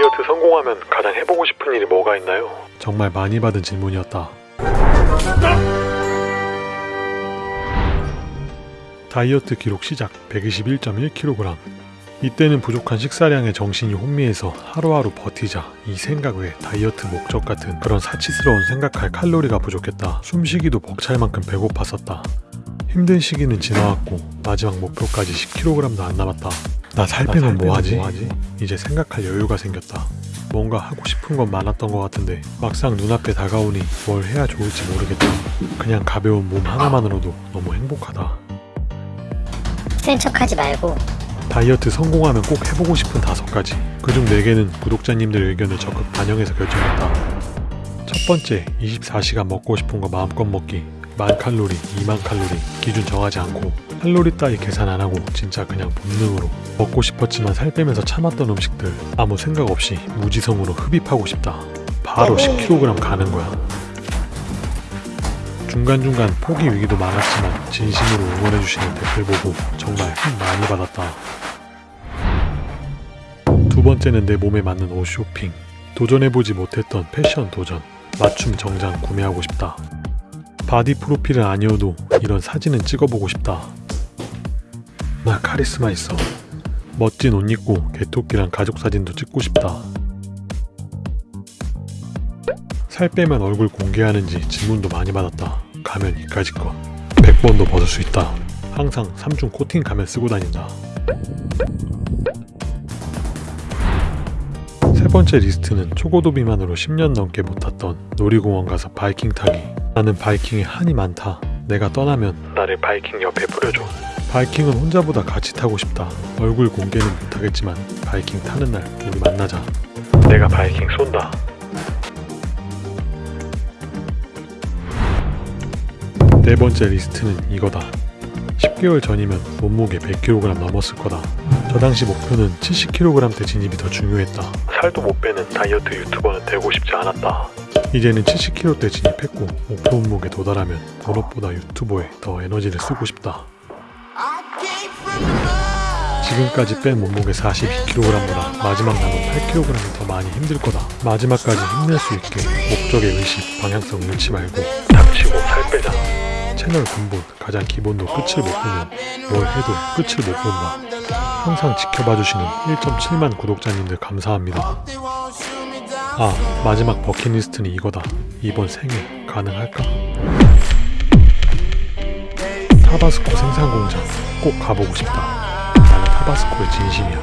다이어트 성공하면 가장 해보고 싶은 일이 뭐가 있나요? 정말 많이 받은 질문이었다. 다이어트 기록 시작 121.1kg 이때는 부족한 식사량에 정신이 혼미해서 하루하루 버티자 이 생각 외 다이어트 목적 같은 그런 사치스러운 생각할 칼로리가 부족했다 숨쉬기도 벅찰 만큼 배고팠었다 힘든 시기는 지나왔고 마지막 목표까지 10kg도 안 남았다 나살 빼면 뭐하지? 이제 생각할 여유가 생겼다 뭔가 하고 싶은 건 많았던 것 같은데 막상 눈앞에 다가오니 뭘 해야 좋을지 모르겠다 그냥 가벼운 몸 하나만으로도 너무 행복하다 센 척하지 말고 다이어트 성공하면 꼭 해보고 싶은 다섯 가지. 그중 네 개는 구독자님들 의견을 적극 반영해서 결정했다. 첫 번째, 24시간 먹고 싶은 거 마음껏 먹기. 만 칼로리, 2만 칼로리 기준 정하지 않고 칼로리 따위 계산 안 하고 진짜 그냥 본능으로 먹고 싶었지만 살 빼면서 참았던 음식들 아무 생각 없이 무지성으로 흡입하고 싶다. 바로 10kg 가는 거야. 중간중간 포기 위기도 많았지만 진심으로 응원해주시는 댓글 보고 정말 힘 많이 받았다. 두 번째는 내 몸에 맞는 옷 쇼핑. 도전해보지 못했던 패션 도전. 맞춤 정장 구매하고 싶다. 바디 프로필은 아니어도 이런 사진은 찍어보고 싶다. 나 카리스마 있어. 멋진 옷 입고 개토끼랑 가족 사진도 찍고 싶다. 살 빼면 얼굴 공개하는지 질문도 많이 받았다. 가면 이까짓 것. 100번도 벗을 수 있다. 항상 3중 코팅 가면 쓰고 다닌다. 세 번째 리스트는 초고도 비만으로 10년 넘게 못 탔던 놀이공원 가서 바이킹 타기. 나는 바이킹에 한이 많다. 내가 떠나면 나를 바이킹 옆에 뿌려줘. 바이킹은 혼자보다 같이 타고 싶다. 얼굴 공개는 못하겠지만 바이킹 타는 날 우리 만나자. 내가 바이킹 쏜다. 네 번째 리스트는 이거다. 10개월 전이면 몸무게 100kg 넘었을 거다. 저 당시 목표는 70kg대 진입이 더 중요했다. 살도 못 빼는 다이어트 유튜버는 되고 싶지 않았다. 이제는 70kg대 진입했고 목표 몸무게 도달하면 본업보다 유튜버에 더 에너지를 쓰고 싶다. 지금까지 뺀 몸무게 42kg보다 마지막 남은 8kg이 더 많이 힘들 거다. 마지막까지 힘낼 수 있게 목적의 의식, 방향성 잃지 말고 닥치고 살 빼자. 채널 근본, 가장 기본도 끝을 못 보면 뭘 해도 끝을 못 본다. 항상 지켜봐주시는 1.7만 구독자님들 감사합니다. 아, 마지막 버킷리스트는 이거다. 이번 생애 가능할까? 타바스코 생산공장 꼭 가보고 싶다. 타바스코의 진심이야.